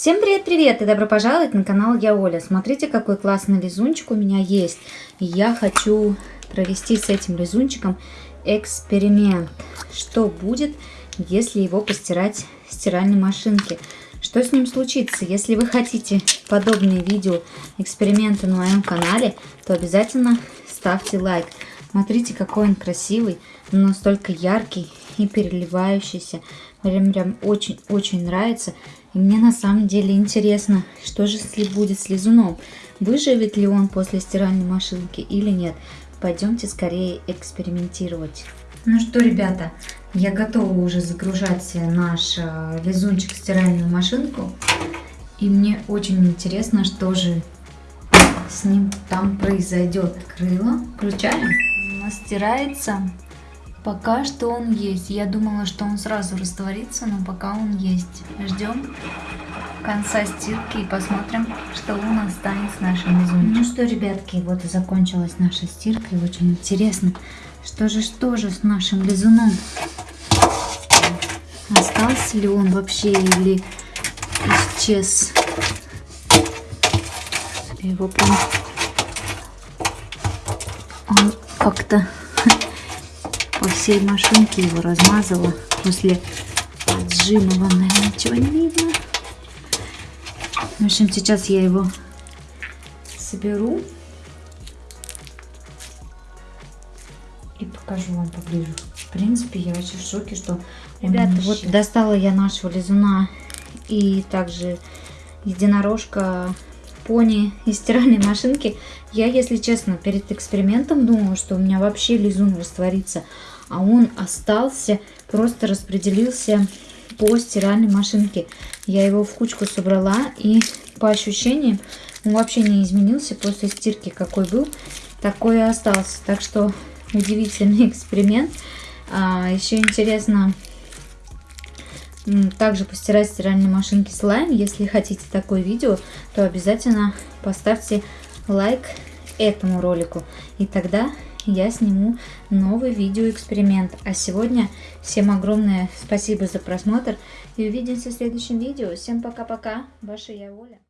Всем привет-привет и добро пожаловать на канал Я Оля. Смотрите, какой классный лизунчик у меня есть. Я хочу провести с этим лизунчиком эксперимент. Что будет, если его постирать в стиральной машинке? Что с ним случится? Если вы хотите подобные видео, эксперименты на моем канале, то обязательно ставьте лайк. Смотрите, какой он красивый, настолько яркий и переливающийся. Прям прям очень-очень нравится. И мне на самом деле интересно, что же будет с лизуном. Выживет ли он после стиральной машинки или нет. Пойдемте скорее экспериментировать. Ну что, ребята, я готова уже загружать наш э, лизунчик в стиральную машинку. И мне очень интересно, что же с ним там произойдет. Крыло включаем. Стирается. Пока что он есть. Я думала, что он сразу растворится, но пока он есть. Ждем конца стирки и посмотрим, что у нас станет с нашим изумрудом. Ну что, ребятки, вот и закончилась наша стирка. И очень интересно, что же, что же с нашим лизуном? Остался ли он вообще или исчез? Его прям... Он как-то по всей машинке его размазала после отжима. Вам, наверное, ничего не видно. В общем, сейчас я его соберу и покажу вам поближе. В принципе, я вообще в шоке, что Ребята, вот достала я нашего лизуна и также единорожка пони из стиральной машинки. Я, если честно, перед экспериментом думала, что у меня вообще лизун растворится. А он остался, просто распределился по стиральной машинке. Я его в кучку собрала и по ощущениям он вообще не изменился после стирки, какой был, такой и остался. Так что удивительный эксперимент. А, еще интересно также постирать в стиральной машинке слайм. Если хотите такое видео, то обязательно поставьте лайк этому ролику. И тогда я сниму новый видеоэксперимент. А сегодня всем огромное спасибо за просмотр и увидимся в следующем видео. Всем пока-пока, ваша я Оля.